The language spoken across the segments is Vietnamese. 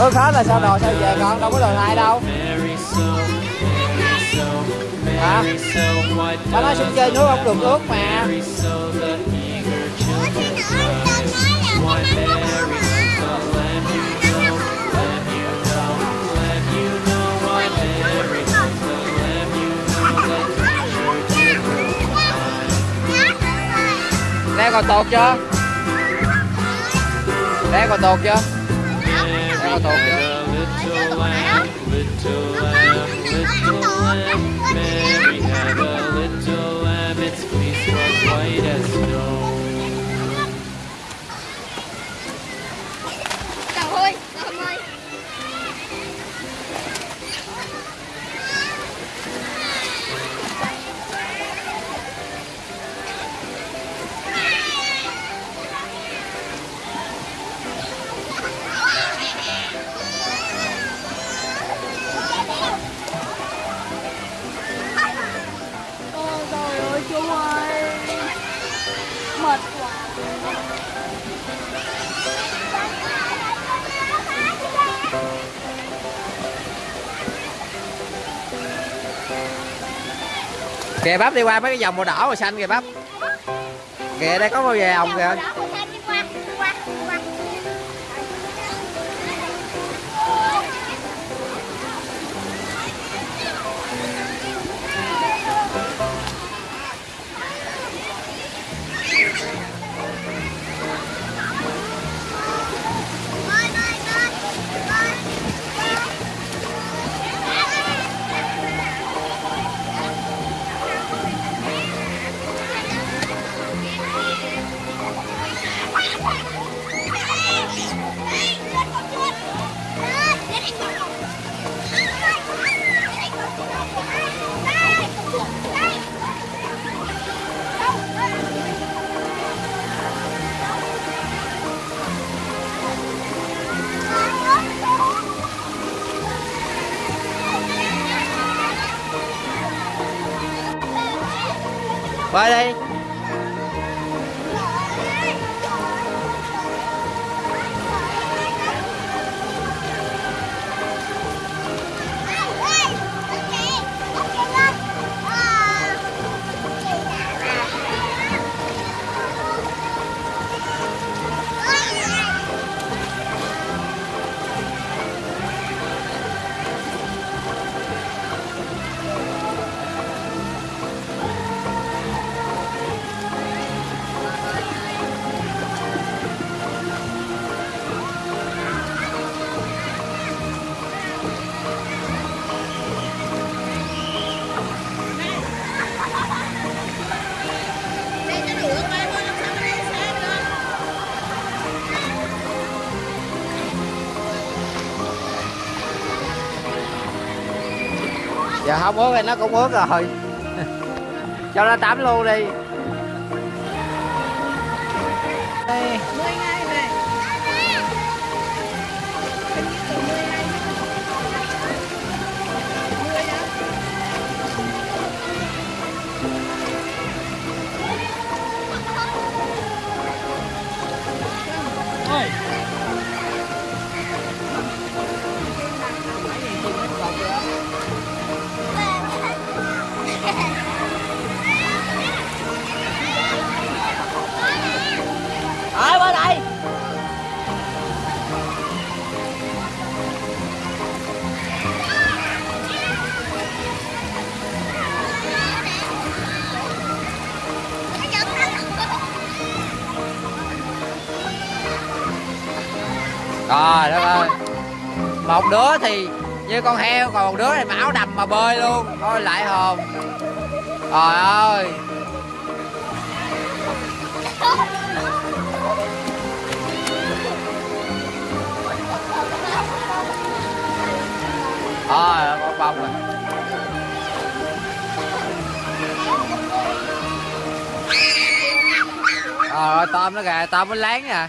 ước hết là sao đồ sao về con? Đâu có đường lại đâu. Hả? Tao nói xuống chơi nước không được ướt mà. Leo còn tột chưa? Leo còn tột chưa? Leo còn tột chưa? Mary had a little lamb, its fleece was white as snow. Trời ơi, trời ơi. Kìa bắp đi qua mấy cái vòng màu đỏ màu xanh kìa bắp. Kìa đây có màu về ông kìa? Bơi đi Giờ không ướt thì nó cũng ướt rồi Cho nó tắm luôn đi Đây. Trời đất ơi Một đứa thì như con heo, Còn một đứa thì mặc áo đầm mà bơi luôn. Thôi lại hồn. Trời ơi. Ờ con bông rồi. Trời ơi, tôm nó kìa, Tôm nó láng nè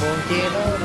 buồn chia đôi.